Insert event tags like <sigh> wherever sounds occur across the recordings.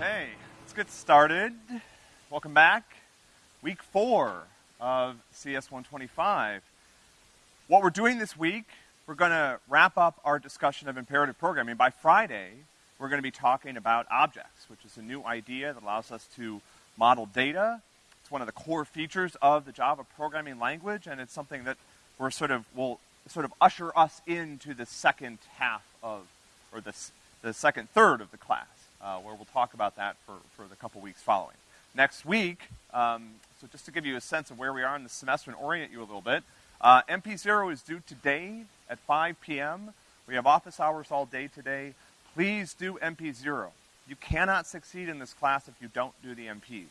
Okay, let's get started. Welcome back. Week four of CS 125. What we're doing this week, we're going to wrap up our discussion of imperative programming. By Friday, we're going to be talking about objects, which is a new idea that allows us to model data. It's one of the core features of the Java programming language, and it's something that we're sort of, will sort of usher us into the second half of, or the, the second third of the class uh, where we'll talk about that for, for the couple weeks following. Next week, um, so just to give you a sense of where we are in the semester and orient you a little bit, uh, MP0 is due today at 5 p.m. We have office hours all day today. Please do MP0. You cannot succeed in this class if you don't do the MPs.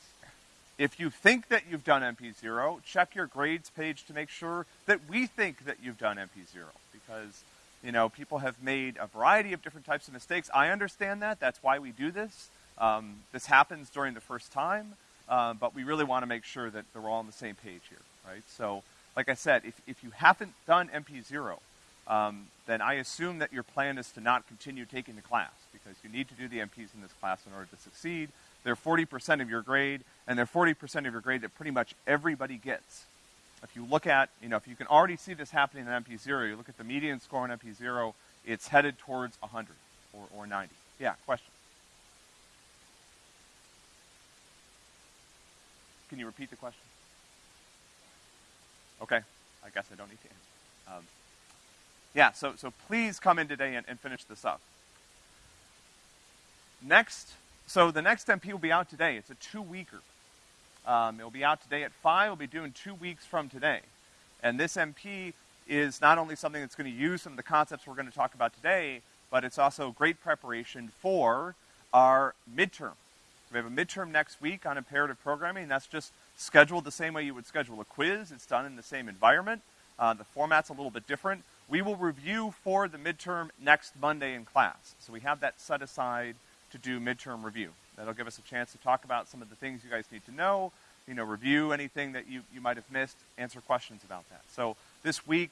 If you think that you've done MP0, check your grades page to make sure that we think that you've done MP0 because you know, people have made a variety of different types of mistakes. I understand that. That's why we do this. Um, this happens during the first time, uh, but we really want to make sure that we're all on the same page here, right? So, like I said, if, if you haven't done MP0, um, then I assume that your plan is to not continue taking the class because you need to do the MPs in this class in order to succeed. They're 40% of your grade, and they're 40% of your grade that pretty much everybody gets if you look at, you know, if you can already see this happening in MP0, you look at the median score in MP0, it's headed towards 100 or, or 90. Yeah, question? Can you repeat the question? Okay, I guess I don't need to answer. Um, yeah, so, so please come in today and, and finish this up. Next, so the next MP will be out today. It's a two-weeker. Um, it'll be out today at 5. We'll be doing two weeks from today. And this MP is not only something that's going to use some of the concepts we're going to talk about today, but it's also great preparation for our midterm. We have a midterm next week on imperative programming. That's just scheduled the same way you would schedule a quiz. It's done in the same environment. Uh, the format's a little bit different. We will review for the midterm next Monday in class. So we have that set aside to do midterm review. That'll give us a chance to talk about some of the things you guys need to know, you know, review anything that you, you might have missed, answer questions about that. So this week,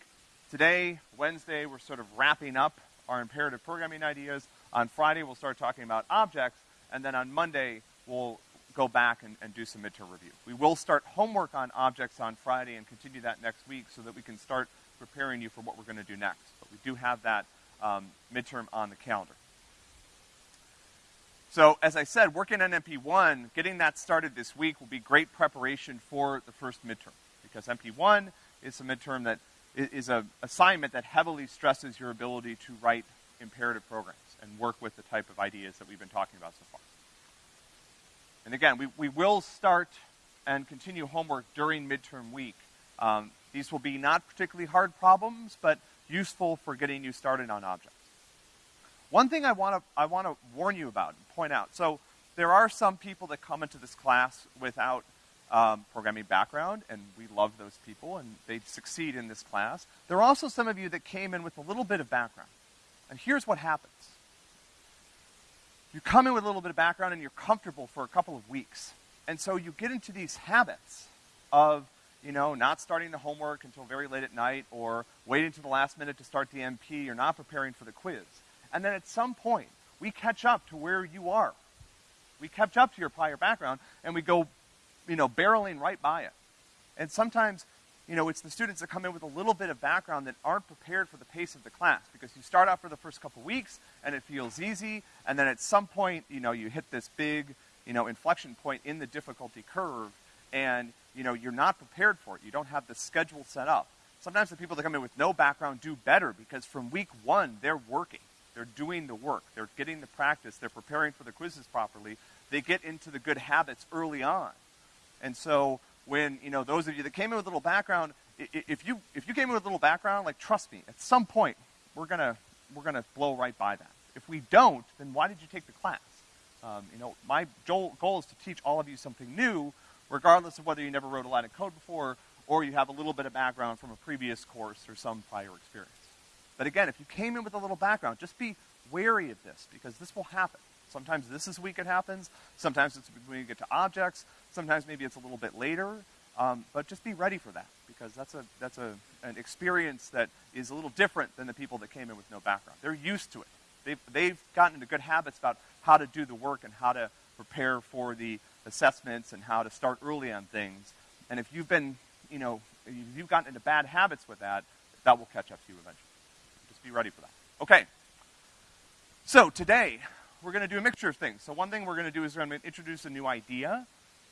today, Wednesday, we're sort of wrapping up our imperative programming ideas. On Friday, we'll start talking about objects, and then on Monday, we'll go back and, and do some midterm review. We will start homework on objects on Friday and continue that next week so that we can start preparing you for what we're going to do next. But we do have that um, midterm on the calendar. So, as I said, working on MP1, getting that started this week will be great preparation for the first midterm. Because MP1 is a midterm that is an assignment that heavily stresses your ability to write imperative programs and work with the type of ideas that we've been talking about so far. And again, we, we will start and continue homework during midterm week. Um, these will be not particularly hard problems, but useful for getting you started on objects. One thing I want to I want to warn you about and point out. So there are some people that come into this class without um, programming background, and we love those people, and they succeed in this class. There are also some of you that came in with a little bit of background. And here's what happens. You come in with a little bit of background and you're comfortable for a couple of weeks. And so you get into these habits of, you know, not starting the homework until very late at night or waiting to the last minute to start the MP or not preparing for the quiz. And then at some point, we catch up to where you are. We catch up to your prior background, and we go, you know, barreling right by it. And sometimes, you know, it's the students that come in with a little bit of background that aren't prepared for the pace of the class because you start out for the first couple weeks and it feels easy, and then at some point, you know, you hit this big, you know, inflection point in the difficulty curve, and, you know, you're not prepared for it. You don't have the schedule set up. Sometimes the people that come in with no background do better because from week one, they're working. They're doing the work. They're getting the practice. They're preparing for the quizzes properly. They get into the good habits early on. And so when, you know, those of you that came in with a little background, if you, if you came in with a little background, like, trust me, at some point, we're gonna, we're gonna blow right by that. If we don't, then why did you take the class? Um, you know, my goal is to teach all of you something new, regardless of whether you never wrote a line of code before or you have a little bit of background from a previous course or some prior experience. But again, if you came in with a little background, just be wary of this because this will happen. Sometimes this is week it happens. Sometimes it's when you get to objects. Sometimes maybe it's a little bit later. Um, but just be ready for that because that's a that's a an experience that is a little different than the people that came in with no background. They're used to it. They've, they've gotten into good habits about how to do the work and how to prepare for the assessments and how to start early on things. And if you've been, you know, you've gotten into bad habits with that, that will catch up to you eventually. Be ready for that. Okay. So today, we're going to do a mixture of things. So one thing we're going to do is we're going to introduce a new idea,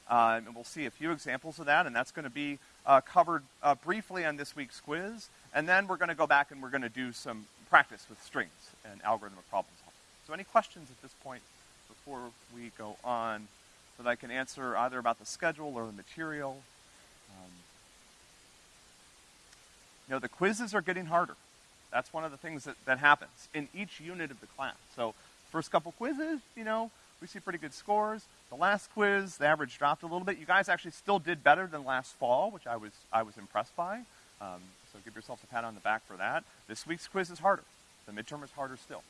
uh, and we'll see a few examples of that, and that's going to be uh, covered uh, briefly on this week's quiz. And then we're going to go back and we're going to do some practice with strings and algorithmic problem solving. So any questions at this point before we go on that I can answer either about the schedule or the material? Um, you know, the quizzes are getting harder. That's one of the things that, that happens in each unit of the class. So first couple quizzes, you know, we see pretty good scores. The last quiz, the average dropped a little bit. You guys actually still did better than last fall, which I was, I was impressed by. Um, so give yourself a pat on the back for that. This week's quiz is harder. The midterm is harder still.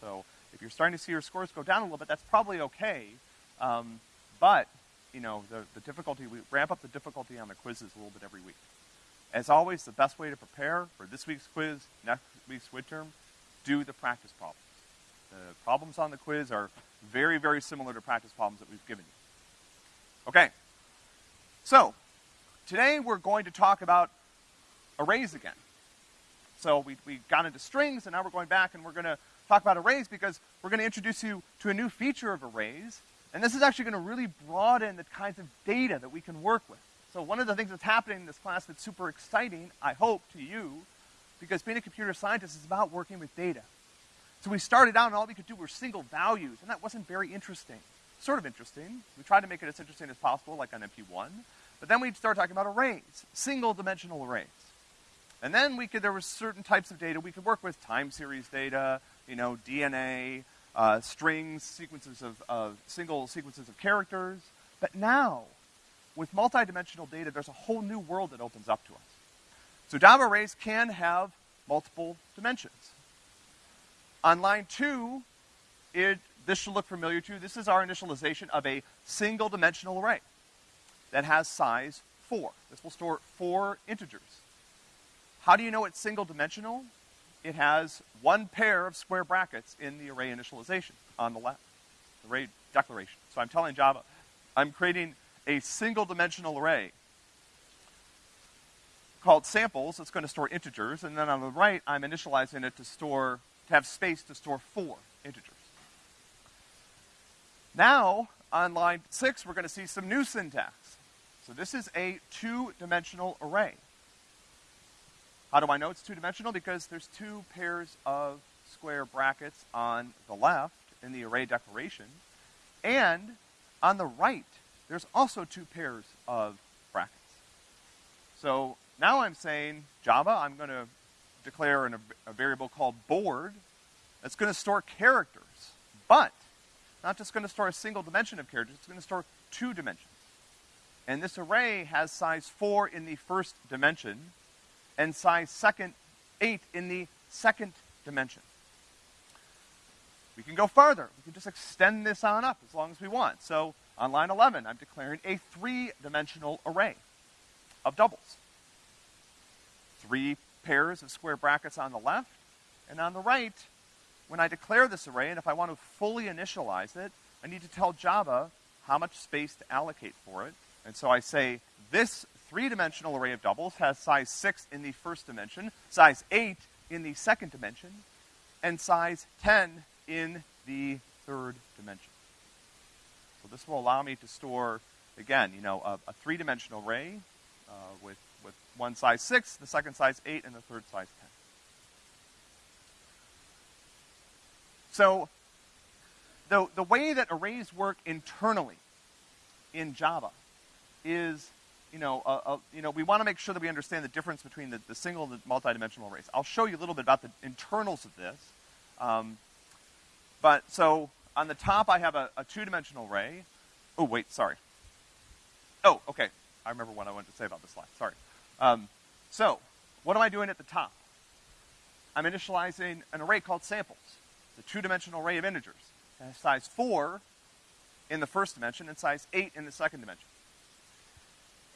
So if you're starting to see your scores go down a little bit, that's probably okay. Um, but, you know, the, the difficulty, we ramp up the difficulty on the quizzes a little bit every week. As always, the best way to prepare for this week's quiz, next week's midterm, do the practice problems. The problems on the quiz are very, very similar to practice problems that we've given you. Okay. So, today we're going to talk about arrays again. So we, we got into strings, and now we're going back and we're going to talk about arrays because we're going to introduce you to a new feature of arrays. And this is actually going to really broaden the kinds of data that we can work with. So one of the things that's happening in this class that's super exciting, I hope, to you, because being a computer scientist is about working with data. So we started out and all we could do were single values, and that wasn't very interesting. Sort of interesting. We tried to make it as interesting as possible, like on MP1. But then we'd start talking about arrays, single dimensional arrays. And then we could, there were certain types of data we could work with, time series data, you know, DNA, uh, strings, sequences of, of single sequences of characters. But now, with multidimensional data, there's a whole new world that opens up to us. So Java arrays can have multiple dimensions. On line two, it, this should look familiar to you. This is our initialization of a single dimensional array that has size four. This will store four integers. How do you know it's single dimensional? It has one pair of square brackets in the array initialization on the left, array declaration. So I'm telling Java, I'm creating a single dimensional array called samples. It's going to store integers, and then on the right, I'm initializing it to store, to have space to store four integers. Now, on line six, we're going to see some new syntax. So this is a two-dimensional array. How do I know it's two-dimensional? Because there's two pairs of square brackets on the left in the array declaration, and on the right, there's also two pairs of brackets. So now I'm saying, Java, I'm going to declare an, a variable called board that's going to store characters, but not just going to store a single dimension of characters, it's to store two dimensions. And this array has size 4 in the first dimension, and size second, 8 in the second dimension. We can go farther. We can just extend this on up as long as we want. So on line 11, I'm declaring a three-dimensional array of doubles. Three pairs of square brackets on the left, and on the right, when I declare this array, and if I want to fully initialize it, I need to tell Java how much space to allocate for it. And so I say, this three-dimensional array of doubles has size 6 in the first dimension, size 8 in the second dimension, and size 10 in the third dimension. This will allow me to store, again, you know, a, a three-dimensional array uh, with, with one size 6, the second size 8, and the third size 10. So the, the way that arrays work internally in Java is you know, uh, uh, you know, we want to make sure that we understand the difference between the, the single and the multidimensional arrays. I'll show you a little bit about the internals of this. Um, but so on the top, I have a, a two-dimensional array. Oh, wait, sorry. Oh, okay. I remember what I wanted to say about this slide. Sorry. Um, so, what am I doing at the top? I'm initializing an array called samples. It's a two-dimensional array of integers. It has size 4 in the first dimension and size 8 in the second dimension.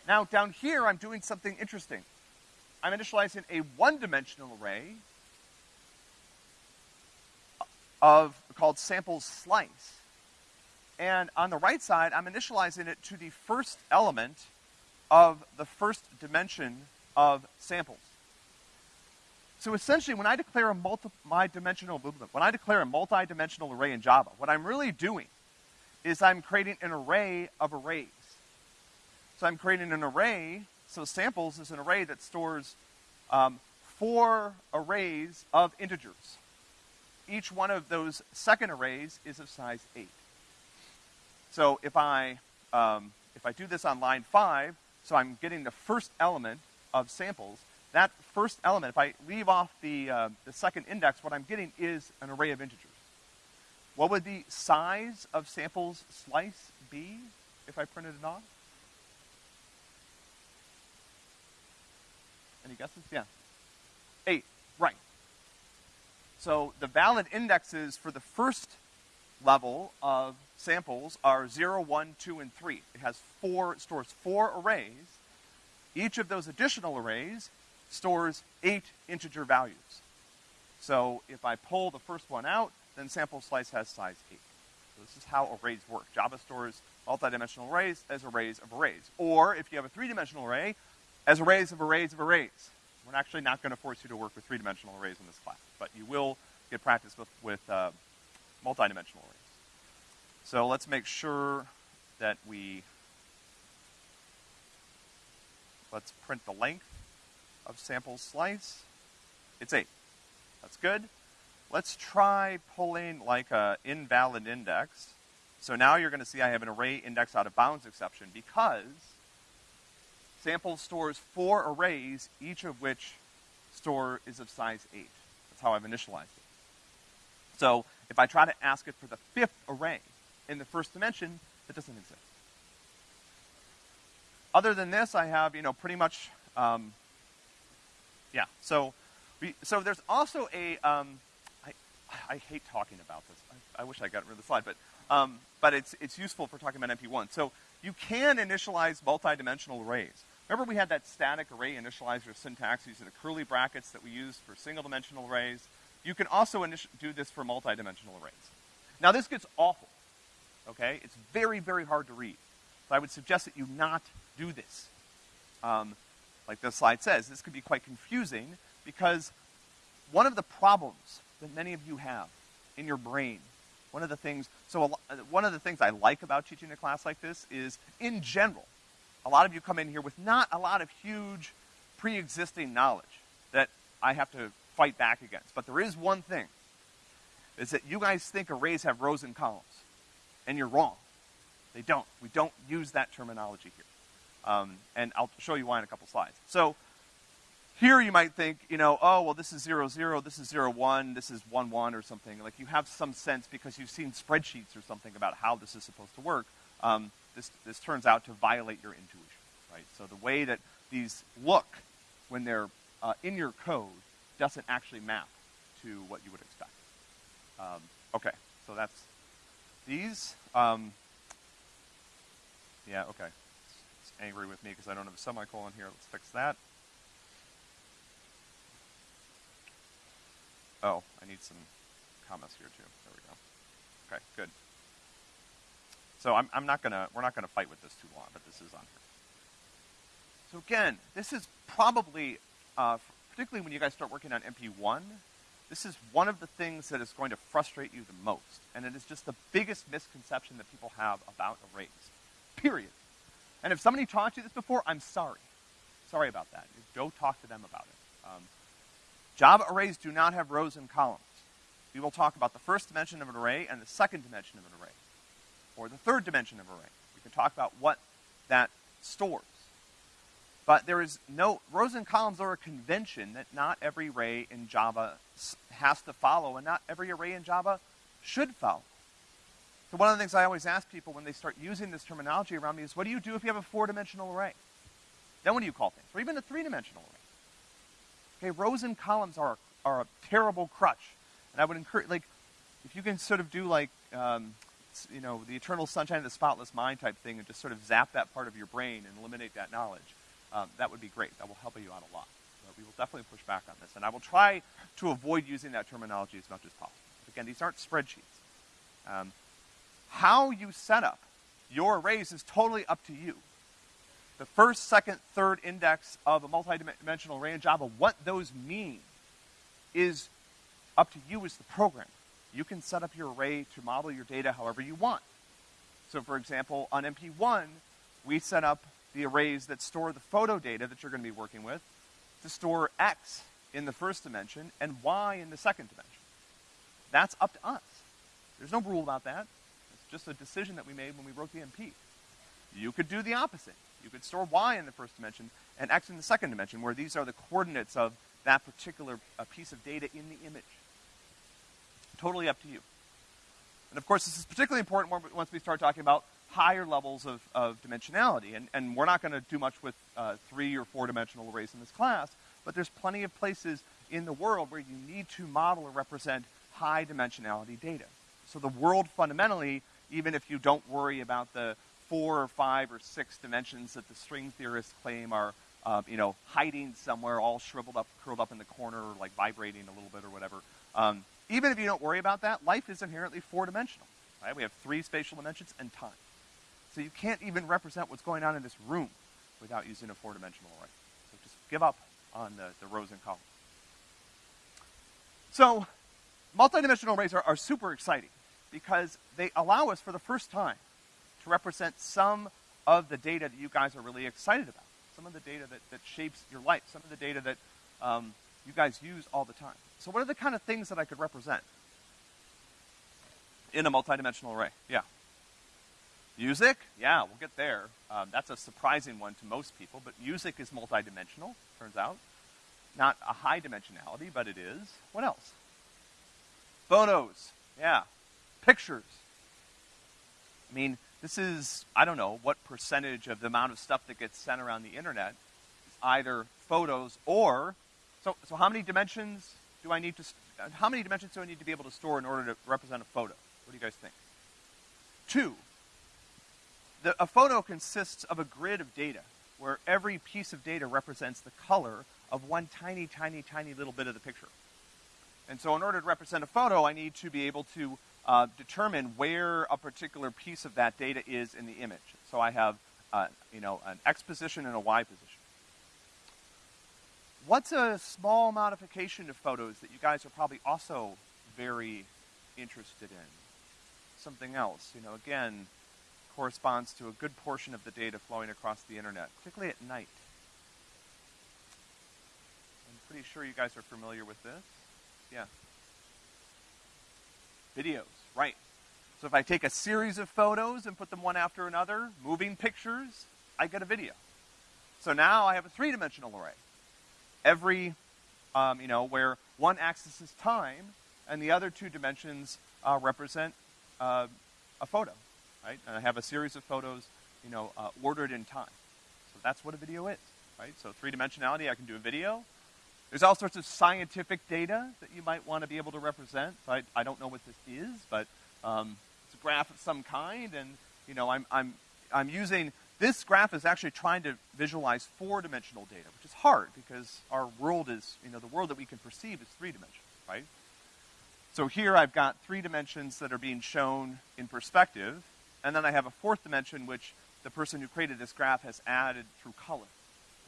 Now down here, I'm doing something interesting. I'm initializing a one-dimensional array of, called samples slice. And on the right side, I'm initializing it to the first element of the first dimension of samples. So essentially, when I declare a multi-dimensional, when I declare a multi-dimensional array in Java, what I'm really doing is I'm creating an array of arrays. So I'm creating an array, so samples is an array that stores um, four arrays of integers. Each one of those second arrays is of size eight. So if I, um, if I do this on line five, so I'm getting the first element of samples, that first element, if I leave off the, uh, the second index, what I'm getting is an array of integers. What would the size of samples slice be if I printed it off? Any guesses? Yeah. Eight, right. So the valid indexes for the first level of samples are 0, 1, 2, and 3. It has four, stores four arrays. Each of those additional arrays stores eight integer values. So if I pull the first one out, then sample slice has size eight. So this is how arrays work. Java stores multidimensional arrays as arrays of arrays. Or if you have a three-dimensional array, as arrays of arrays of arrays. We're actually not going to force you to work with three-dimensional arrays in this class, but you will get practice with, with uh, multidimensional arrays. So let's make sure that we, let's print the length of sample slice. It's eight. That's good. Let's try pulling like a invalid index. So now you're gonna see I have an array index out of bounds exception because sample stores four arrays, each of which store is of size eight. That's how I've initialized it. So if I try to ask it for the fifth array, in the first dimension that doesn't exist. Other than this, I have, you know, pretty much, um, yeah. So, we, so there's also a, um, I, I hate talking about this. I, I wish I got rid of the slide, but, um, but it's, it's useful for talking about MP1. So you can initialize multidimensional arrays. Remember we had that static array initializer syntax using the curly brackets that we used for single dimensional arrays? You can also do this for multidimensional arrays. Now this gets awful okay? It's very, very hard to read. So I would suggest that you not do this. Um, like the slide says, this could be quite confusing because one of the problems that many of you have in your brain, one of the things, so a, one of the things I like about teaching a class like this is, in general, a lot of you come in here with not a lot of huge pre-existing knowledge that I have to fight back against. But there is one thing, is that you guys think arrays have rows and columns and you're wrong. They don't. We don't use that terminology here. Um, and I'll show you why in a couple slides. So here you might think, you know, oh, well, this is 0, 0, this is 0, 1, this is 1, 1 or something. Like you have some sense because you've seen spreadsheets or something about how this is supposed to work. Um, this, this turns out to violate your intuition, right? So the way that these look when they're uh, in your code doesn't actually map to what you would expect. Um, okay, so that's these, um, yeah, okay. It's, it's angry with me because I don't have a semicolon here. Let's fix that. Oh, I need some comments here too. There we go. Okay, good. So I'm, I'm not gonna, we're not gonna fight with this too long, but this is on here. So again, this is probably, uh, particularly when you guys start working on MP1, this is one of the things that is going to frustrate you the most, and it is just the biggest misconception that people have about arrays, period. And if somebody taught you this before, I'm sorry. Sorry about that. Go talk to them about it. Um, Java arrays do not have rows and columns. We will talk about the first dimension of an array and the second dimension of an array, or the third dimension of array. We can talk about what that stores. But there is no, rows and columns are a convention that not every array in Java has to follow, and not every array in Java should follow. So one of the things I always ask people when they start using this terminology around me is, what do you do if you have a four-dimensional array? Then what do you call things? Or even a three-dimensional array. Okay, rows and columns are, are a terrible crutch. And I would encourage, like, if you can sort of do like, um, you know, the eternal sunshine of the spotless mind type thing and just sort of zap that part of your brain and eliminate that knowledge, um, that would be great. That will help you out a lot. But we will definitely push back on this. And I will try to avoid using that terminology as much as possible. Again, these aren't spreadsheets. Um, how you set up your arrays is totally up to you. The first, second, third index of a multidimensional array in Java, what those mean is up to you as the programmer. You can set up your array to model your data however you want. So for example, on MP1, we set up the arrays that store the photo data that you're gonna be working with to store X in the first dimension and Y in the second dimension. That's up to us. There's no rule about that. It's just a decision that we made when we wrote the MP. You could do the opposite. You could store Y in the first dimension and X in the second dimension, where these are the coordinates of that particular uh, piece of data in the image. Totally up to you. And of course, this is particularly important once we start talking about higher levels of, of dimensionality. And, and we're not going to do much with uh, three or four dimensional arrays in this class, but there's plenty of places in the world where you need to model or represent high dimensionality data. So the world fundamentally, even if you don't worry about the four or five or six dimensions that the string theorists claim are, uh, you know, hiding somewhere all shriveled up, curled up in the corner, or like vibrating a little bit or whatever. Um, even if you don't worry about that, life is inherently four-dimensional, right? We have three spatial dimensions and time. So you can't even represent what's going on in this room without using a four-dimensional array. So just give up on the, the rows and columns. So multidimensional arrays are, are super exciting because they allow us for the first time to represent some of the data that you guys are really excited about, some of the data that, that shapes your life, some of the data that um, you guys use all the time. So what are the kind of things that I could represent in a multidimensional array? Yeah. Music? Yeah, we'll get there. Um, that's a surprising one to most people, but music is multidimensional, turns out. Not a high dimensionality, but it is. What else? Photos. Yeah. Pictures. I mean, this is, I don't know, what percentage of the amount of stuff that gets sent around the internet is either photos or, so, so how many dimensions do I need to, how many dimensions do I need to be able to store in order to represent a photo? What do you guys think? Two. The, a photo consists of a grid of data where every piece of data represents the color of one tiny, tiny, tiny little bit of the picture. And so in order to represent a photo, I need to be able to uh, determine where a particular piece of that data is in the image. So I have, uh, you know, an X position and a Y position. What's a small modification of photos that you guys are probably also very interested in? Something else, you know, again, corresponds to a good portion of the data flowing across the internet, particularly at night. I'm pretty sure you guys are familiar with this. Yeah. Videos, right. So if I take a series of photos and put them one after another, moving pictures, I get a video. So now I have a three-dimensional array. Every, um, you know, where one axis is time, and the other two dimensions uh, represent uh, a photo, right? And I have a series of photos, you know, uh, ordered in time. So that's what a video is, right? So three-dimensionality, I can do a video. There's all sorts of scientific data that you might want to be able to represent. So I, I don't know what this is, but um, it's a graph of some kind, and you know, I'm, I'm, I'm using this graph is actually trying to visualize four-dimensional data, which is hard because our world is, you know, the world that we can perceive is three-dimensional, right? So here I've got three dimensions that are being shown in perspective, and then I have a fourth dimension which the person who created this graph has added through color,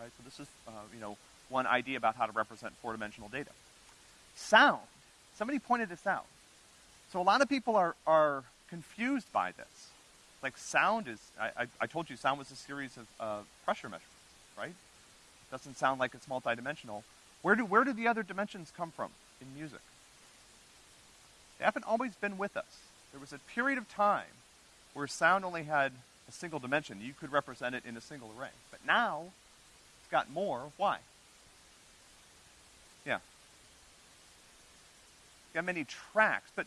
right? So this is, uh, you know, one idea about how to represent four-dimensional data. Sound. Somebody pointed this out. So a lot of people are, are confused by this. Like sound is, I, I, I told you sound was a series of uh, pressure measurements, right? Doesn't sound like it's multidimensional. Where do, where do the other dimensions come from in music? They haven't always been with us. There was a period of time where sound only had a single dimension. You could represent it in a single array. But now, it's got more. Why? Yeah. Got many tracks, but but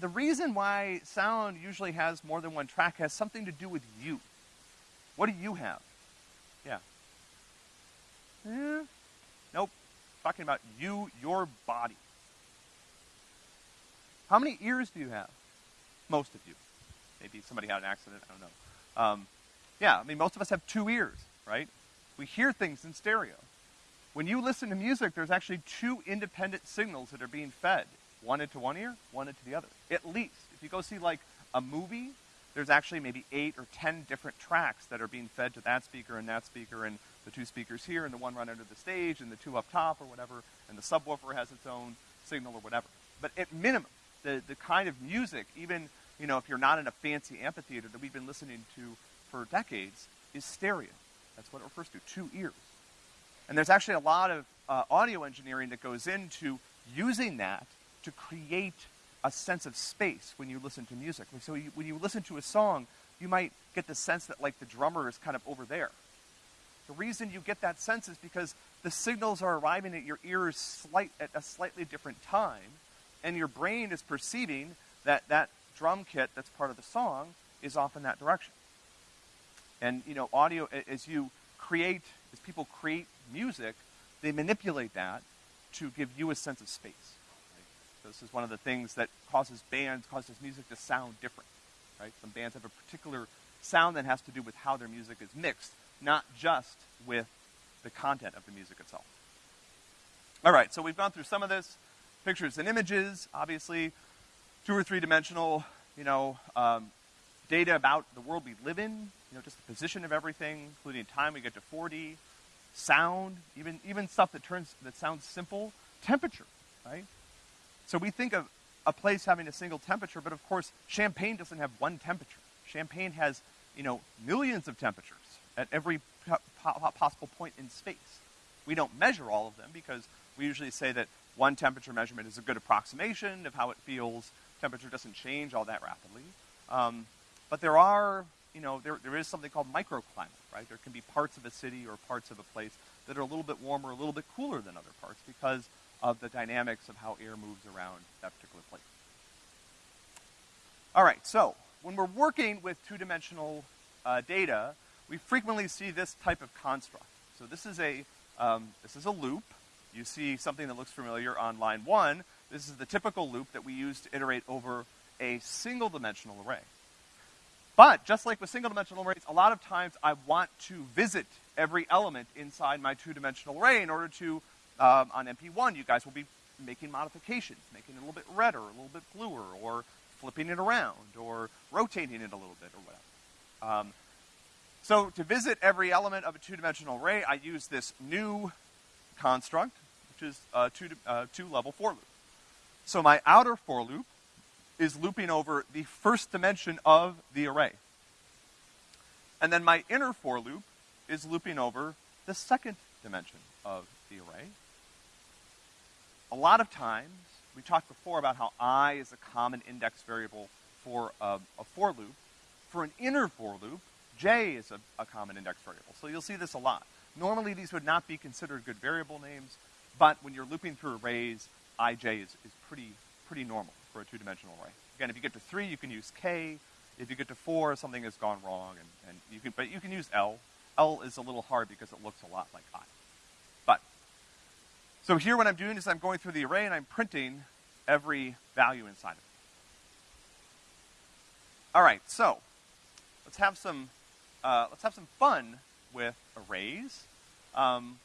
the reason why sound usually has more than one track has something to do with you. What do you have? Yeah. Eh, nope. Talking about you, your body. How many ears do you have? Most of you. Maybe somebody had an accident, I don't know. Um, yeah, I mean, most of us have two ears, right? We hear things in stereo. When you listen to music, there's actually two independent signals that are being fed. One into one ear, one into the other. At least. If you go see like a movie, there's actually maybe eight or ten different tracks that are being fed to that speaker and that speaker and the two speakers here and the one right under the stage and the two up top or whatever, and the subwoofer has its own signal or whatever. But at minimum, the, the kind of music, even, you know, if you're not in a fancy amphitheater that we've been listening to for decades, is stereo. That's what it refers to, two ears. And there's actually a lot of uh, audio engineering that goes into using that to create a sense of space when you listen to music. So you, when you listen to a song, you might get the sense that like the drummer is kind of over there. The reason you get that sense is because the signals are arriving at your ears slight, at a slightly different time, and your brain is perceiving that that drum kit that's part of the song is off in that direction. And, you know, audio, as you create, as people create music, they manipulate that to give you a sense of space. This is one of the things that causes bands, causes music to sound different. Right? Some bands have a particular sound that has to do with how their music is mixed, not just with the content of the music itself. All right, so we've gone through some of this. Pictures and images, obviously, two or three dimensional, you know, um, data about the world we live in, you know, just the position of everything, including time. We get to 4D, sound, even even stuff that turns that sounds simple, temperature, right? So we think of a place having a single temperature, but of course, Champaign doesn't have one temperature. Champaign has, you know, millions of temperatures at every po possible point in space. We don't measure all of them because we usually say that one temperature measurement is a good approximation of how it feels. Temperature doesn't change all that rapidly. Um, but there are, you know, there, there is something called microclimate, right? There can be parts of a city or parts of a place that are a little bit warmer, a little bit cooler than other parts because of the dynamics of how air moves around that particular place. All right, so when we're working with two-dimensional uh, data, we frequently see this type of construct. So this is a um, this is a loop. You see something that looks familiar on line one. This is the typical loop that we use to iterate over a single-dimensional array. But just like with single-dimensional arrays, a lot of times I want to visit every element inside my two-dimensional array in order to, um, on MP1, you guys will be making modifications, making it a little bit redder, a little bit bluer, or flipping it around, or rotating it a little bit, or whatever. Um, so to visit every element of a two-dimensional array, I use this new construct, which is a two, uh, two level for loop. So my outer for loop is looping over the first dimension of the array. And then my inner for loop is looping over the second dimension of the array. A lot of times, we talked before about how i is a common index variable for a, a for loop. For an inner for loop, j is a, a common index variable. So you'll see this a lot. Normally these would not be considered good variable names, but when you're looping through arrays, ij is, is pretty, pretty normal for a two-dimensional array. Again, if you get to three, you can use k. If you get to four, something has gone wrong, and, and you can, but you can use L. L is a little hard because it looks a lot like I. So here what I'm doing is I'm going through the array and I'm printing every value inside of it. All right, so let's have some uh, let's have some fun with arrays, um,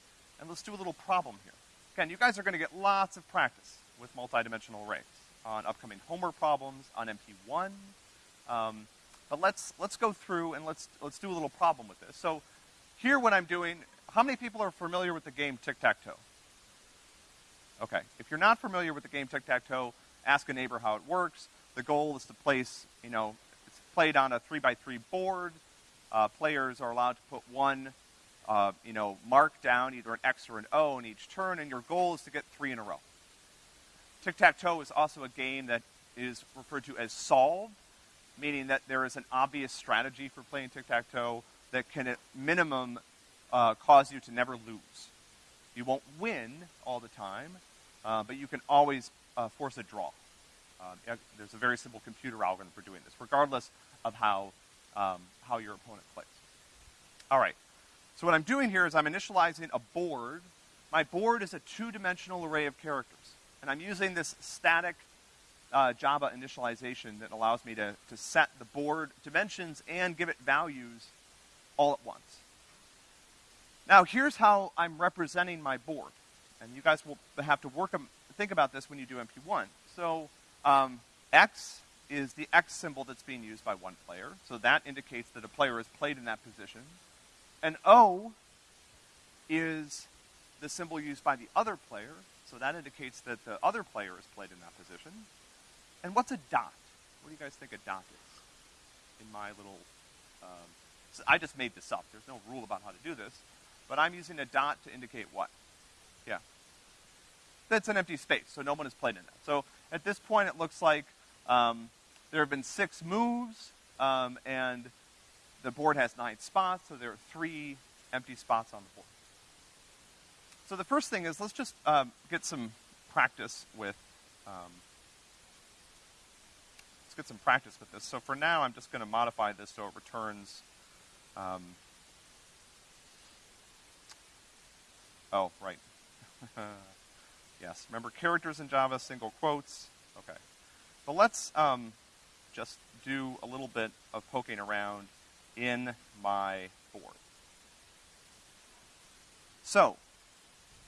and let's do a little problem here. Again, you guys are going to get lots of practice with multidimensional arrays on upcoming homework problems, on MP1. Um, but let's, let's go through and let's, let's do a little problem with this. So here what I'm doing, how many people are familiar with the game tic-tac-toe? Okay, if you're not familiar with the game tic-tac-toe, ask a neighbor how it works. The goal is to place, you know, it's played on a three by three board. Uh, players are allowed to put one, uh, you know, mark down, either an X or an O in each turn, and your goal is to get three in a row. Tic-tac-toe is also a game that is referred to as solved, meaning that there is an obvious strategy for playing tic-tac-toe that can at minimum uh, cause you to never lose. You won't win all the time, uh, but you can always uh, force a draw. Uh, there's a very simple computer algorithm for doing this, regardless of how, um, how your opponent plays. All right. So what I'm doing here is I'm initializing a board. My board is a two-dimensional array of characters. And I'm using this static uh, Java initialization that allows me to, to set the board dimensions and give it values all at once. Now, here's how I'm representing my board. And you guys will have to work, think about this when you do MP1. So um, X is the X symbol that's being used by one player. So that indicates that a player has played in that position. And O is the symbol used by the other player. So that indicates that the other player has played in that position. And what's a dot? What do you guys think a dot is? In my little, um, so I just made this up. There's no rule about how to do this. But I'm using a dot to indicate what? Yeah. That's an empty space, so no one has played in that. So at this point, it looks like um, there have been six moves, um, and the board has nine spots, so there are three empty spots on the board. So the first thing is let's just um, get some practice with um, let's get some practice with this. So for now, I'm just going to modify this so it returns. Um, oh, right. <laughs> yes. Remember characters in Java, single quotes. Okay. But let's um, just do a little bit of poking around in my board. So,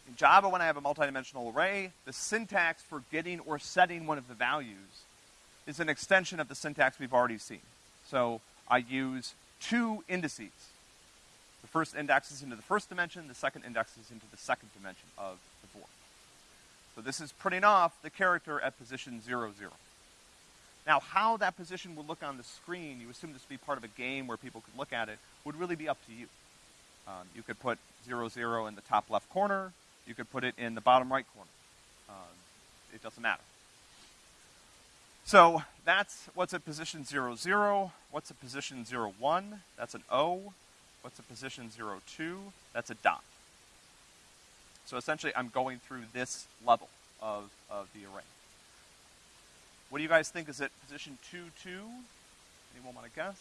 in Java, when I have a multidimensional array, the syntax for getting or setting one of the values is an extension of the syntax we've already seen. So I use two indices. First index is into the first dimension, the second index is into the second dimension of the board. So this is printing off the character at position zero, zero. Now, how that position would look on the screen, you assume this would be part of a game where people could look at it, would really be up to you. Um, you could put zero, zero in the top left corner. You could put it in the bottom right corner. Um, it doesn't matter. So that's what's at position zero, zero. What's at position zero, one? That's an O. What's at position zero, two? That's a dot. So essentially, I'm going through this level of, of the array. What do you guys think is it position 2, 2? Anyone want to guess?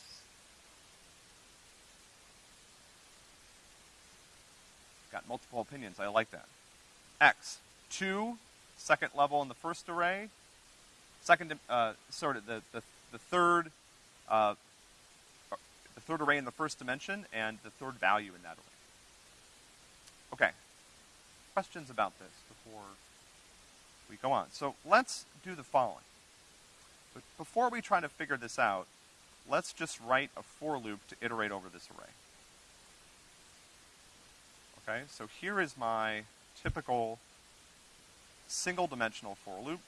Got multiple opinions. I like that. X, 2, second level in the first array. Second, uh, sorry, the, the, the third, uh, the third array in the first dimension and the third value in that array. Okay. Questions about this before we go on? So let's do the following. But before we try to figure this out, let's just write a for loop to iterate over this array. Okay, so here is my typical single dimensional for loop.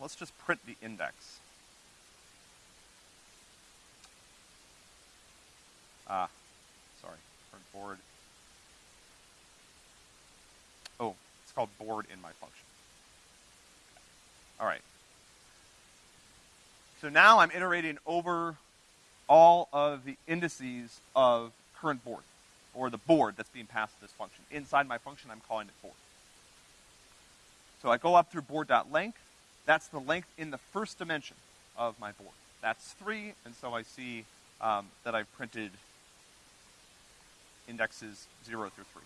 Let's just print the index. Ah, sorry, print board. Oh, it's called board in my function. All right. So now I'm iterating over all of the indices of current board, or the board that's being passed to this function. Inside my function, I'm calling it board. So I go up through board.length. That's the length in the first dimension of my board. That's three, and so I see um, that I've printed indexes zero through three.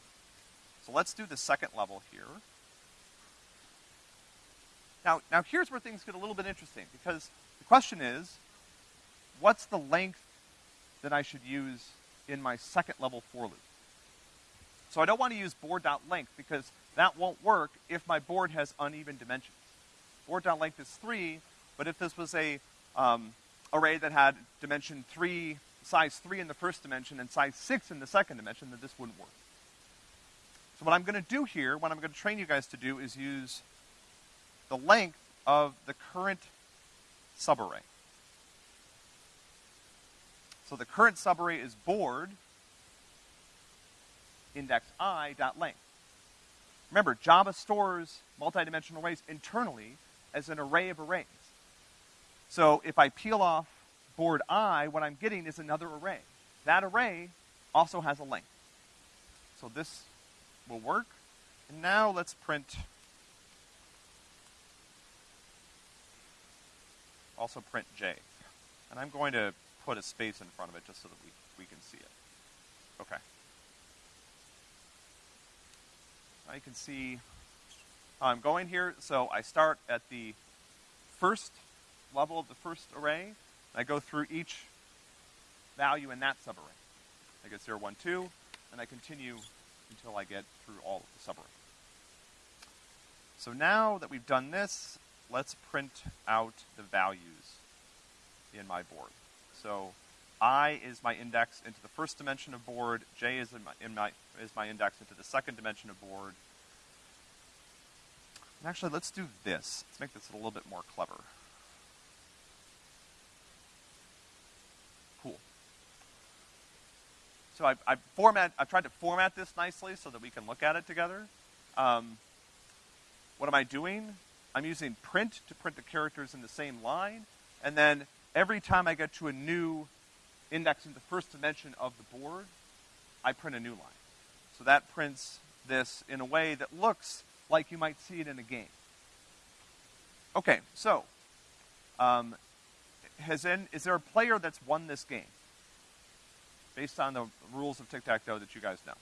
So let's do the second level here. Now, now here's where things get a little bit interesting, because the question is, what's the length that I should use in my second level for loop? So I don't want to use board.length because that won't work if my board has uneven dimensions. Board.length is three, but if this was a um, array that had dimension three, size three in the first dimension and size six in the second dimension, then this wouldn't work. So what I'm going to do here, what I'm going to train you guys to do is use the length of the current subarray. So the current subarray is board index i dot length. Remember, Java stores multidimensional arrays internally as an array of arrays. So if I peel off board i, what I'm getting is another array. That array also has a length. So this will work. And now let's print also print J. And I'm going to put a space in front of it just so that we, we can see it. Okay. You can see I'm going here. So I start at the first level of the first array. I go through each value in that subarray. I get 0, 1, 2, and I continue until I get through all of the subarray. So now that we've done this, let's print out the values in my board. So i is my index into the first dimension of board, j is in my, in my, is my index into the second dimension of board. And actually, let's do this. Let's make this a little bit more clever. So I, I format, I've tried to format this nicely so that we can look at it together. Um, what am I doing? I'm using print to print the characters in the same line, and then every time I get to a new index in the first dimension of the board, I print a new line. So that prints this in a way that looks like you might see it in a game. Okay, so, um, has in, is there a player that's won this game? Based on the rules of tic-tac-toe that you guys know.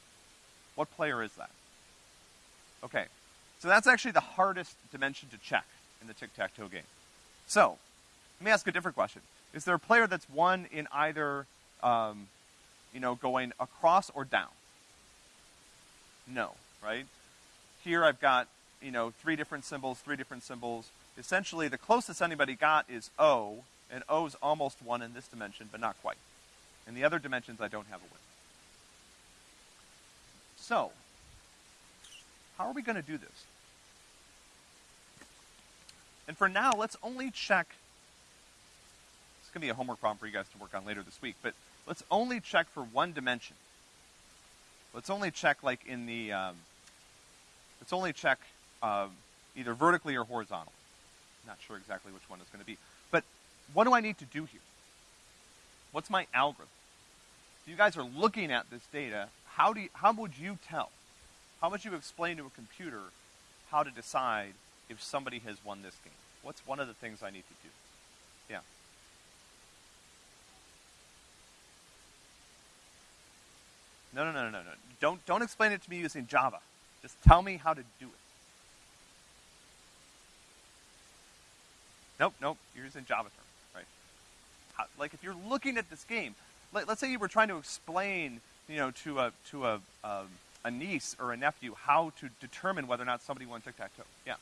What player is that? Okay, so that's actually the hardest dimension to check in the tic-tac-toe game. So, let me ask a different question. Is there a player that's won in either, um, you know, going across or down? No, right? Here I've got, you know, three different symbols, three different symbols. Essentially, the closest anybody got is O, and O's almost one in this dimension, but not quite. In the other dimensions, I don't have a win. So, how are we going to do this? And for now, let's only check. It's going to be a homework problem for you guys to work on later this week, but let's only check for one dimension. Let's only check, like, in the. Um, let's only check uh, either vertically or horizontally. Not sure exactly which one is going to be. But what do I need to do here? What's my algorithm? If you guys are looking at this data, how, do you, how would you tell? How would you explain to a computer how to decide if somebody has won this game? What's one of the things I need to do? Yeah. No, no, no, no, no. Don't, don't explain it to me using Java. Just tell me how to do it. Nope, nope, you're using Java terms, like if you're looking at this game, let, us say you were trying to explain, you know, to a, to a, um, a niece or a nephew how to determine whether or not somebody won tic-tac-toe. Yeah.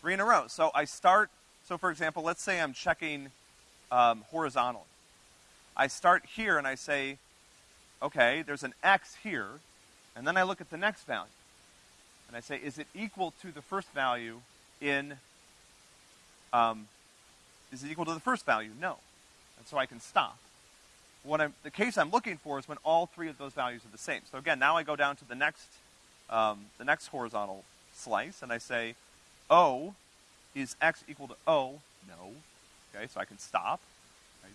Three in a row. So I start, so for example, let's say I'm checking um, horizontally. I start here and I say, okay, there's an X here, and then I look at the next value. And I say, is it equal to the first value in, um, is it equal to the first value? No. And so I can stop. What I'm, the case I'm looking for is when all three of those values are the same. So again, now I go down to the next, um, the next horizontal slice, and I say, O is X equal to O? No. Okay, so I can stop. Right?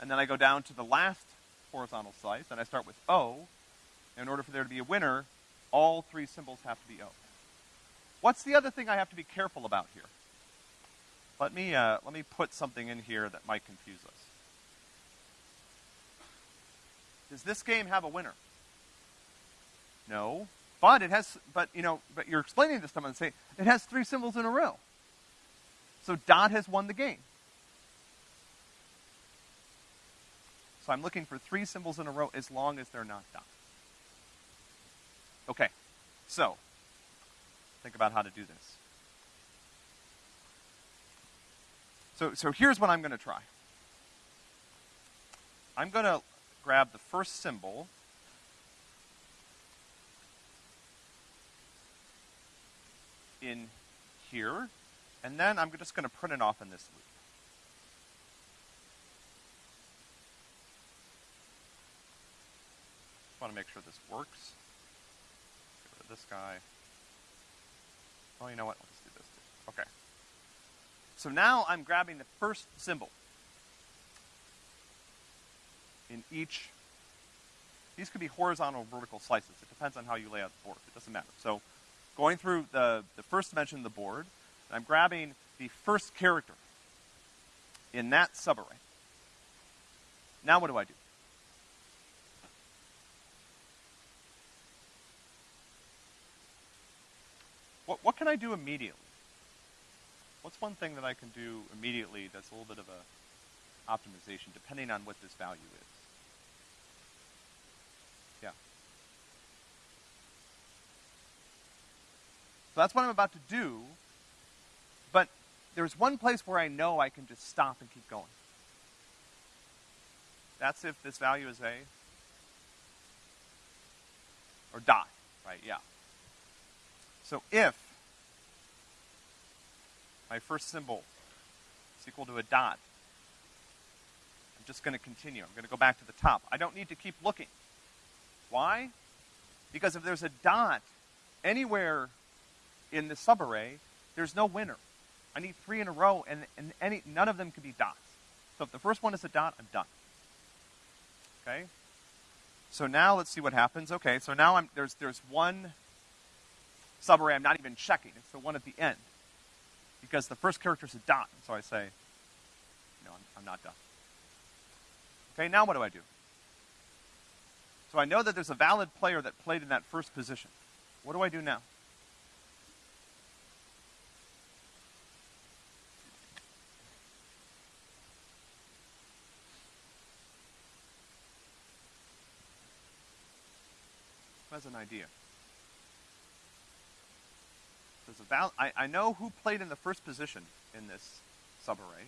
And then I go down to the last horizontal slice, and I start with O. In order for there to be a winner, all three symbols have to be O. What's the other thing I have to be careful about here? Let me, uh, let me put something in here that might confuse us. Does this game have a winner? No. But it has, but you know, but you're explaining this to someone and say, it has three symbols in a row. So dot has won the game. So I'm looking for three symbols in a row as long as they're not dot. Okay, so think about how to do this. So, so here's what I'm going to try. I'm going to grab the first symbol in here, and then I'm just going to print it off in this loop. Just want to make sure this works. Get rid of this guy. Oh, you know what? Let's do this too. Okay. So now I'm grabbing the first symbol in each. These could be horizontal or vertical slices. It depends on how you lay out the board. It doesn't matter. So going through the, the first dimension of the board, I'm grabbing the first character in that subarray. Now what do I do? What, what can I do immediately? What's one thing that I can do immediately that's a little bit of a optimization depending on what this value is? Yeah. So that's what I'm about to do, but there's one place where I know I can just stop and keep going. That's if this value is a, or dot, right, yeah. So if my first symbol is equal to a dot, I'm just going to continue. I'm going to go back to the top. I don't need to keep looking. Why? Because if there's a dot anywhere in the subarray, there's no winner. I need three in a row, and, and any, none of them can be dots. So if the first one is a dot, I'm done. Okay? So now let's see what happens. Okay, so now I'm, there's, there's one subarray I'm not even checking. It's the one at the end. Because the first character is a dot, so I say, no, I'm, I'm not done. Okay, now what do I do? So I know that there's a valid player that played in that first position. What do I do now? As an idea. I, I know who played in the first position in this subarray,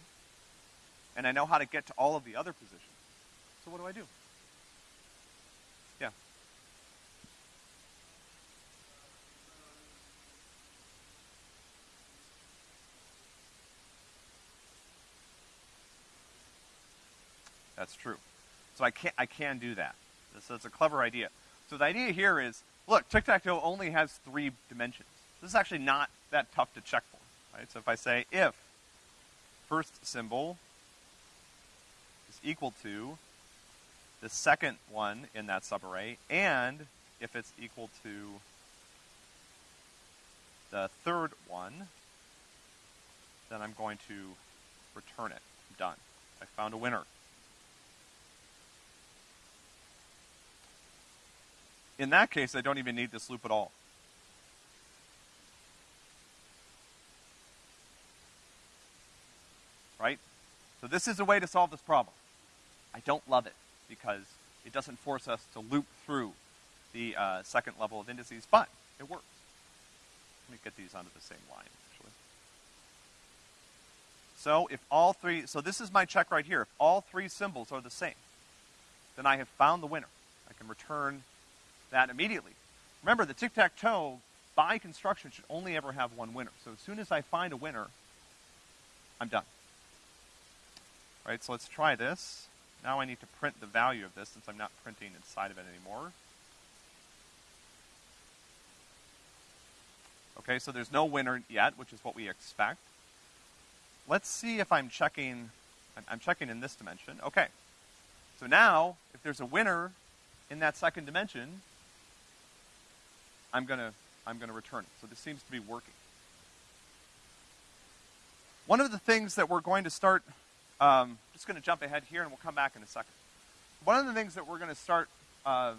and I know how to get to all of the other positions. So what do I do? Yeah. That's true. So I can I can do that. So it's a clever idea. So the idea here is, look, tic-tac-toe only has three dimensions. This is actually not that tough to check for, right? So if I say if first symbol is equal to the second one in that subarray, and if it's equal to the third one, then I'm going to return it. I'm done. I found a winner. In that case, I don't even need this loop at all. Right? So this is a way to solve this problem. I don't love it because it doesn't force us to loop through the uh, second level of indices, but it works. Let me get these onto the same line, actually. So if all three, so this is my check right here. If all three symbols are the same, then I have found the winner. I can return that immediately. Remember, the tic-tac-toe, by construction, should only ever have one winner. So as soon as I find a winner, I'm done. Right, so let's try this. Now I need to print the value of this since I'm not printing inside of it anymore. Okay, so there's no winner yet, which is what we expect. Let's see if I'm checking, I'm checking in this dimension. Okay. So now, if there's a winner in that second dimension, I'm gonna, I'm gonna return it. So this seems to be working. One of the things that we're going to start um, just going to jump ahead here, and we'll come back in a second. One of the things that we're going to start, uh,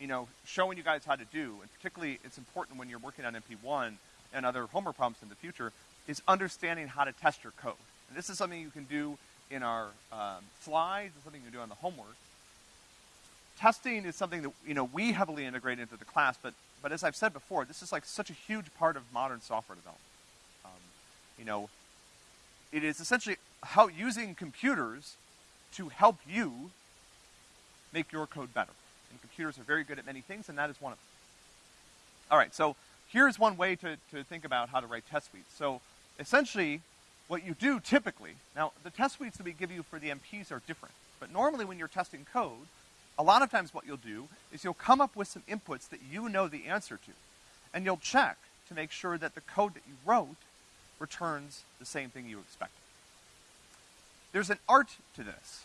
you know, showing you guys how to do, and particularly it's important when you're working on MP1 and other homework problems in the future, is understanding how to test your code. And this is something you can do in our um, slides, it's something you can do on the homework. Testing is something that, you know, we heavily integrate into the class, but, but as I've said before, this is like such a huge part of modern software development. Um, you know, it is essentially how using computers to help you make your code better. And computers are very good at many things, and that is one of them. All right, so here's one way to, to think about how to write test suites. So essentially, what you do typically, now the test suites that we give you for the MPs are different, but normally when you're testing code, a lot of times what you'll do is you'll come up with some inputs that you know the answer to, and you'll check to make sure that the code that you wrote returns the same thing you expected. There's an art to this.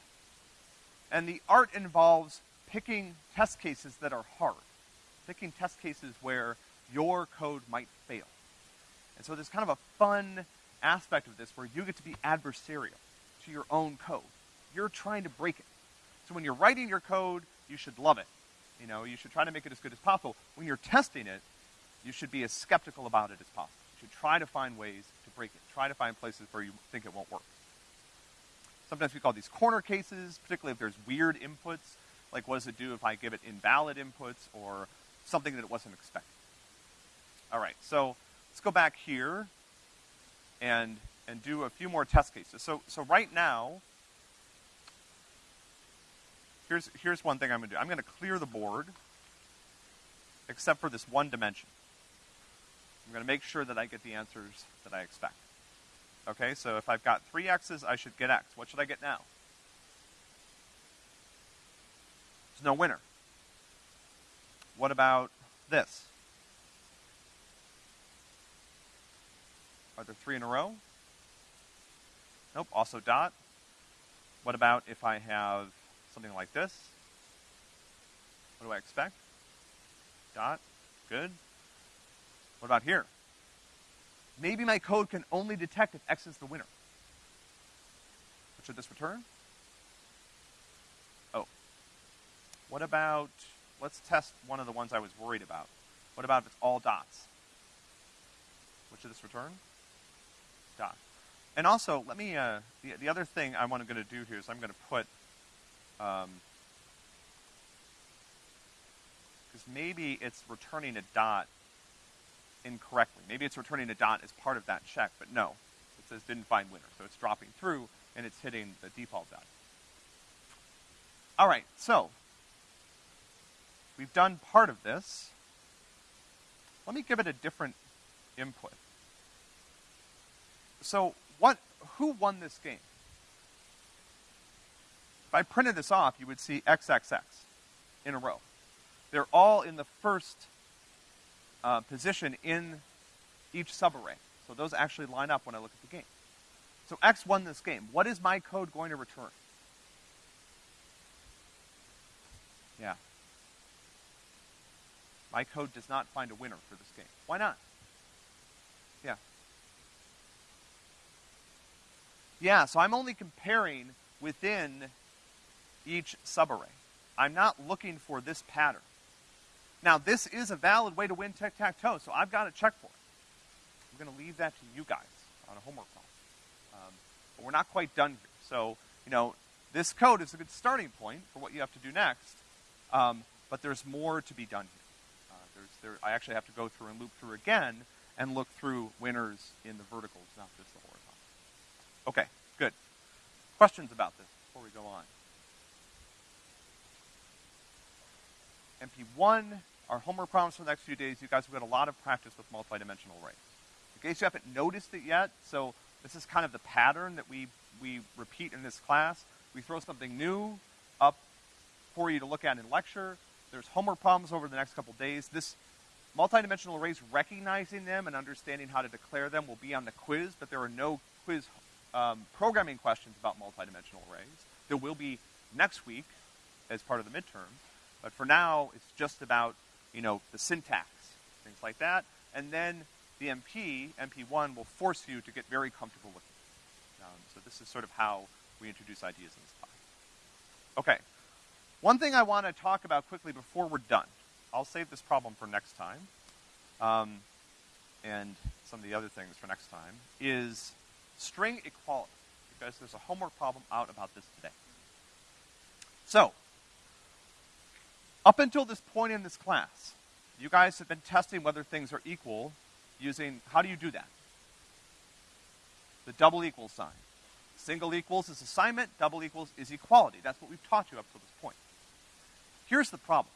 And the art involves picking test cases that are hard, picking test cases where your code might fail. And so there's kind of a fun aspect of this where you get to be adversarial to your own code. You're trying to break it. So when you're writing your code, you should love it. You know, you should try to make it as good as possible. When you're testing it, you should be as skeptical about it as possible. You should try to find ways to break it. Try to find places where you think it won't work. Sometimes we call these corner cases, particularly if there's weird inputs, like what does it do if I give it invalid inputs or something that it wasn't expecting. All right, so let's go back here and, and do a few more test cases. So, so right now, here's, here's one thing I'm gonna do. I'm gonna clear the board, except for this one dimension. I'm gonna make sure that I get the answers that I expect. Okay, so if I've got three x's, I should get x. What should I get now? There's no winner. What about this? Are there three in a row? Nope, also dot. What about if I have something like this? What do I expect? Dot, good. What about here? Maybe my code can only detect if X is the winner. What should this return? Oh. What about, let's test one of the ones I was worried about. What about if it's all dots? What should this return? Dot. And also, let me, uh, the, the other thing I want to going to do here is I'm going to put, um, because maybe it's returning a dot incorrectly. Maybe it's returning a dot as part of that check, but no. It says didn't find winner. So it's dropping through and it's hitting the default dot. All right, so we've done part of this. Let me give it a different input. So what, who won this game? If I printed this off, you would see XXX in a row. They're all in the first uh, position in each subarray. So those actually line up when I look at the game. So X won this game. What is my code going to return? Yeah. My code does not find a winner for this game. Why not? Yeah. Yeah, so I'm only comparing within each subarray. I'm not looking for this pattern. Now, this is a valid way to win tic-tac-toe, so I've got a check for it. I'm going to leave that to you guys on a homework problem. Um, but we're not quite done here. So, you know, this code is a good starting point for what you have to do next, um, but there's more to be done here. Uh, there's, there, I actually have to go through and loop through again and look through winners in the verticals, not just the horizontal. Okay, good. Questions about this before we go on? MP1 our homework problems for the next few days, you guys have got a lot of practice with multidimensional arrays. In case you haven't noticed it yet, so this is kind of the pattern that we, we repeat in this class. We throw something new up for you to look at in lecture. There's homework problems over the next couple days. This multidimensional arrays, recognizing them and understanding how to declare them will be on the quiz, but there are no quiz um, programming questions about multidimensional arrays. There will be next week as part of the midterm, but for now, it's just about you know, the syntax, things like that. And then the MP, MP1, will force you to get very comfortable with it. Um, so this is sort of how we introduce ideas in this class. Okay. One thing I want to talk about quickly before we're done, I'll save this problem for next time, um, and some of the other things for next time, is string equality, because there's a homework problem out about this today. So, up until this point in this class, you guys have been testing whether things are equal using, how do you do that? The double equal sign. Single equals is assignment, double equals is equality. That's what we've taught you up to this point. Here's the problem.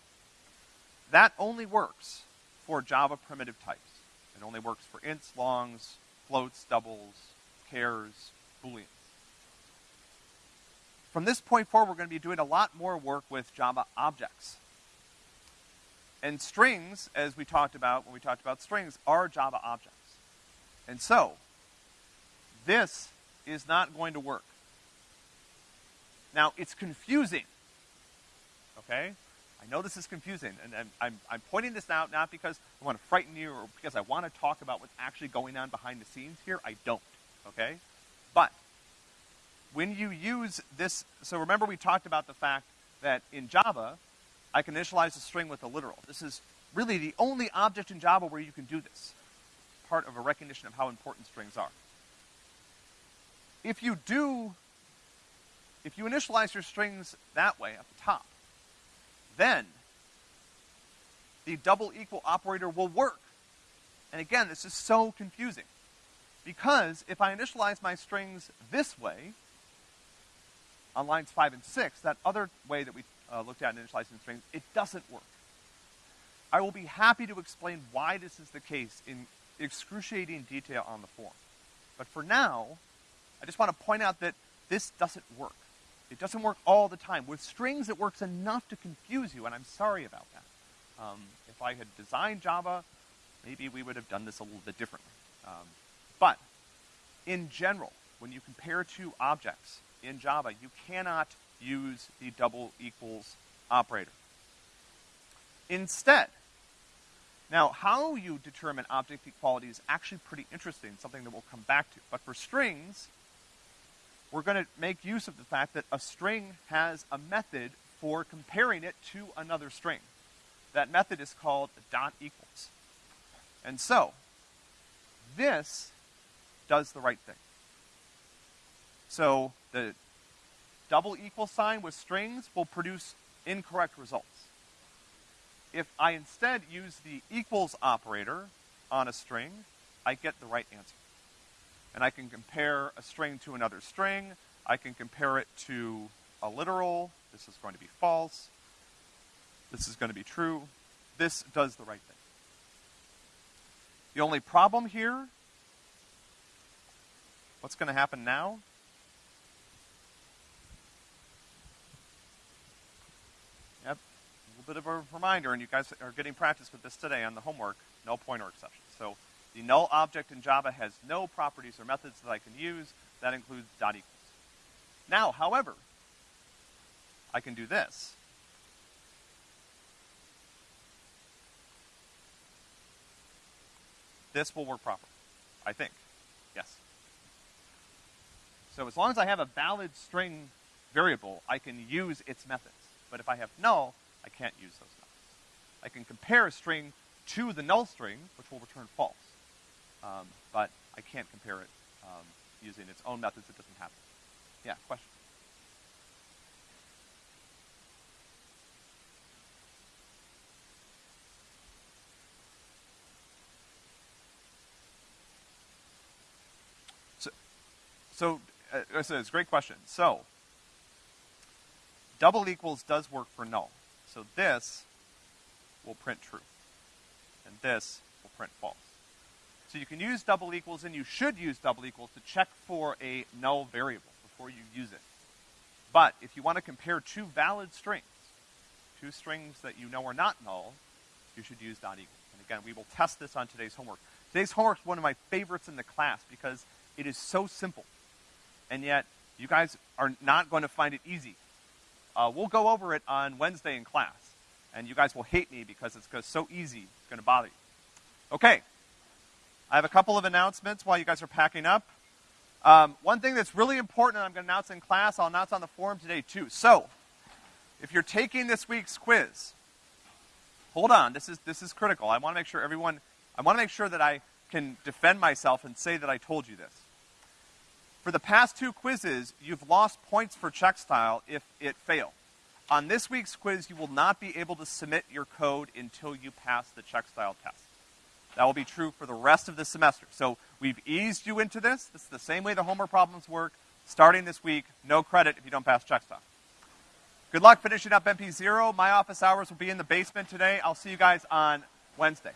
That only works for Java primitive types. It only works for ints, longs, floats, doubles, chars, booleans. From this point forward, we're going to be doing a lot more work with Java objects. And strings, as we talked about when we talked about strings, are Java objects. And so, this is not going to work. Now, it's confusing. Okay? I know this is confusing, and I'm, I'm, pointing this out not because I want to frighten you or because I want to talk about what's actually going on behind the scenes here. I don't. Okay? But, when you use this, so remember we talked about the fact that in Java, I can initialize a string with a literal. This is really the only object in Java where you can do this. Part of a recognition of how important strings are. If you do, if you initialize your strings that way at the top, then the double equal operator will work. And again, this is so confusing. Because if I initialize my strings this way, on lines five and six, that other way that we uh, looked at in initializing strings, it doesn't work. I will be happy to explain why this is the case in excruciating detail on the form. But for now, I just want to point out that this doesn't work. It doesn't work all the time. With strings, it works enough to confuse you, and I'm sorry about that. Um, if I had designed Java, maybe we would have done this a little bit differently. Um, but in general, when you compare two objects in Java, you cannot use the double equals operator. Instead, now how you determine object equality is actually pretty interesting, something that we'll come back to. But for strings, we're going to make use of the fact that a string has a method for comparing it to another string. That method is called dot equals. And so, this does the right thing. So, the double equal sign with strings will produce incorrect results. If I instead use the equals operator on a string, I get the right answer and I can compare a string to another string. I can compare it to a literal. This is going to be false. This is going to be true. This does the right thing. The only problem here, what's going to happen now? Yep, a little bit of a reminder, and you guys are getting practice with this today on the homework, null pointer exception. So the null object in Java has no properties or methods that I can use. That includes dot equals. Now, however, I can do this. This will work properly, I think. Yes. So as long as I have a valid string variable, I can use its methods. But if I have null, I can't use those methods. I can compare a string to the null string, which will return false. Um, but I can't compare it um, using its own methods. It doesn't happen. Yeah, question? So, so uh, it's a great question. So, double equals does work for null. So this will print true. And this will print false. So you can use double equals and you should use double equals to check for a null variable before you use it. But if you want to compare two valid strings, two strings that you know are not null, you should use dot equals. And again, we will test this on today's homework. Today's homework is one of my favorites in the class because it is so simple. And yet, you guys are not going to find it easy. Uh, we'll go over it on Wednesday in class. And you guys will hate me because it's so easy, it's going to bother you. Okay, I have a couple of announcements while you guys are packing up. Um, one thing that's really important, I'm going to announce in class, I'll announce on the forum today too. So, if you're taking this week's quiz, hold on, this is, this is critical. I want to make sure everyone, I want to make sure that I can defend myself and say that I told you this. For the past two quizzes, you've lost points for check style if it failed. On this week's quiz, you will not be able to submit your code until you pass the check style test. That will be true for the rest of the semester. So we've eased you into this. This is the same way the homework problems work. Starting this week, no credit if you don't pass check style. Good luck finishing up MP0. My office hours will be in the basement today. I'll see you guys on Wednesday.